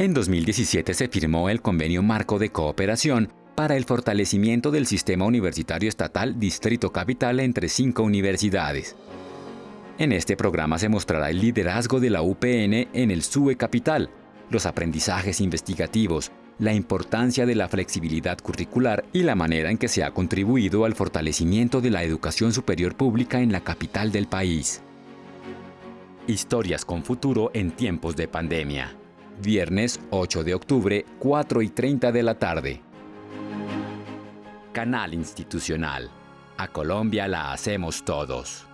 En 2017 se firmó el Convenio Marco de Cooperación para el fortalecimiento del sistema universitario estatal Distrito Capital entre cinco universidades. En este programa se mostrará el liderazgo de la UPN en el SUE Capital, los aprendizajes investigativos, la importancia de la flexibilidad curricular y la manera en que se ha contribuido al fortalecimiento de la educación superior pública en la capital del país. Historias con futuro en tiempos de pandemia. Viernes 8 de octubre, 4 y 30 de la tarde. Canal Institucional. A Colombia la hacemos todos.